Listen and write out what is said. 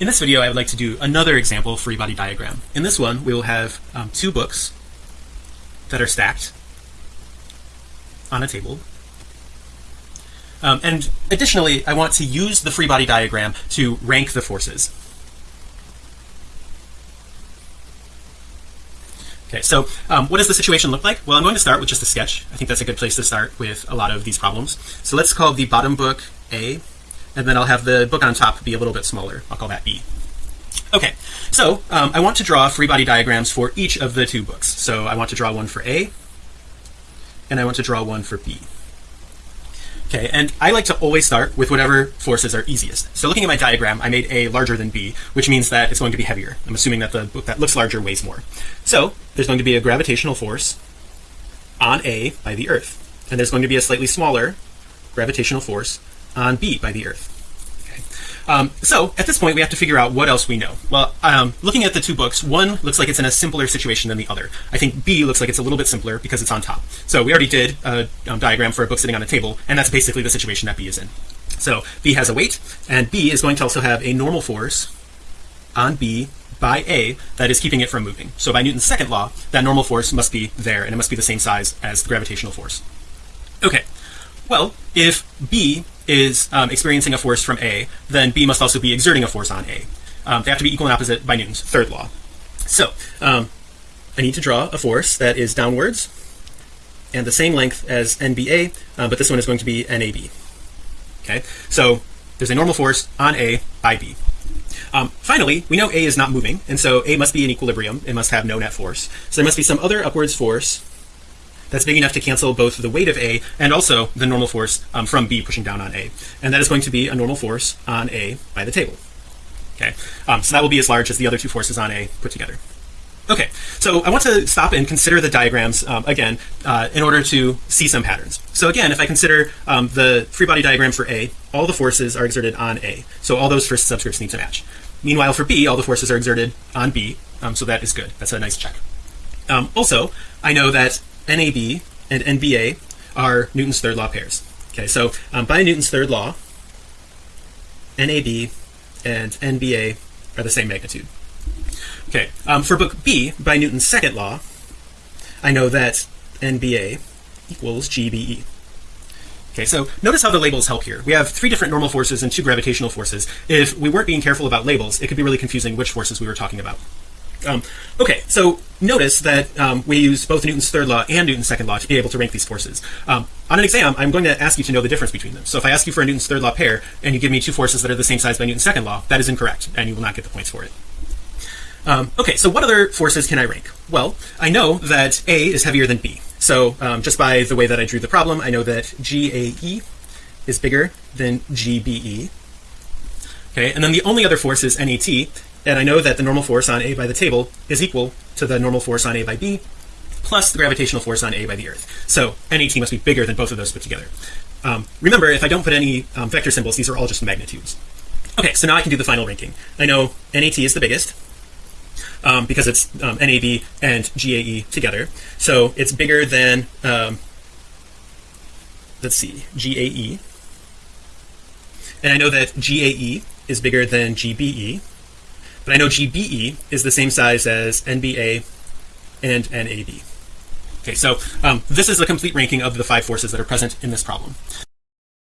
In this video I would like to do another example free body diagram in this one we will have um, two books that are stacked on a table um, and additionally I want to use the free body diagram to rank the forces Okay, so um, what does the situation look like? Well, I'm going to start with just a sketch. I think that's a good place to start with a lot of these problems. So let's call the bottom book A and then I'll have the book on top be a little bit smaller. I'll call that B okay so um, I want to draw free body diagrams for each of the two books. So I want to draw one for A and I want to draw one for B. Okay and I like to always start with whatever forces are easiest. So looking at my diagram I made A larger than B which means that it's going to be heavier. I'm assuming that the book that looks larger weighs more. So there's going to be a gravitational force on A by the earth and there's going to be a slightly smaller gravitational force on B by the Earth. Um, so at this point we have to figure out what else we know. Well, um, looking at the two books, one looks like it's in a simpler situation than the other. I think B looks like it's a little bit simpler because it's on top. So we already did a um, diagram for a book sitting on a table, and that's basically the situation that B is in. So B has a weight, and B is going to also have a normal force on B by A that is keeping it from moving. So by Newton's second law, that normal force must be there, and it must be the same size as the gravitational force. Okay, well, if B is um, experiencing a force from A, then B must also be exerting a force on A. Um, they have to be equal and opposite by Newton's third law. So um, I need to draw a force that is downwards and the same length as NBA, uh, but this one is going to be NAB. Okay, so there's a normal force on A by B. Um, finally, we know A is not moving, and so A must be in equilibrium. It must have no net force. So there must be some other upwards force that's big enough to cancel both the weight of A and also the normal force um, from B pushing down on A. And that is going to be a normal force on A by the table. Okay? Um, so that will be as large as the other two forces on A put together. Okay. So I want to stop and consider the diagrams um, again uh, in order to see some patterns. So again if I consider um, the free body diagram for A all the forces are exerted on A. So all those first subscripts need to match. Meanwhile for B all the forces are exerted on B. Um, so that is good. That's a nice check. Um, also I know that NAB and NBA are Newton's third law pairs. Okay, so um, by Newton's third law, NAB and NBA are the same magnitude. Okay, um, for book B, by Newton's second law, I know that NBA equals GBE. Okay, so notice how the labels help here. We have three different normal forces and two gravitational forces. If we weren't being careful about labels, it could be really confusing which forces we were talking about. Um, okay, so notice that um, we use both Newton's third law and Newton's second law to be able to rank these forces. Um, on an exam, I'm going to ask you to know the difference between them. So if I ask you for a Newton's third law pair and you give me two forces that are the same size by Newton's second law, that is incorrect, and you will not get the points for it. Um, okay, so what other forces can I rank? Well, I know that A is heavier than B. So um, just by the way that I drew the problem, I know that GAE is bigger than GBE. Okay, and then the only other force is NAT, and I know that the normal force on A by the table is equal to the normal force on A by B plus the gravitational force on A by the earth. So NAT must be bigger than both of those put together. Um, remember if I don't put any um, vector symbols these are all just magnitudes. Okay so now I can do the final ranking. I know NAT is the biggest um, because it's um, NAB and GAE together. So it's bigger than um, let's see GAE and I know that GAE is bigger than GBE but I know GBE is the same size as NBA and NAB. Okay, so um, this is the complete ranking of the five forces that are present in this problem.